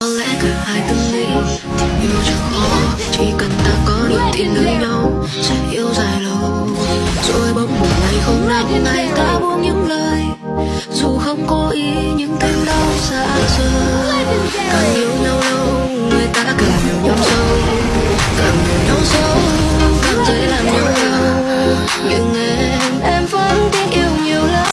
Có lẽ cả hai tâm lý tình yêu chẳng khó. Chỉ cần ta có điều thiện nơi nhau, Sẽ yêu dài lâu. Rồi bỗng một ngày không nắng ngày ta buông những lời. Dù không cố ý, những thêm đau xa rời. Càng yêu nhau lâu, Người ta càng hiểu nhau sâu. Càng hiểu nhau sâu, Càng dễ làm nhau đau. Nhưng em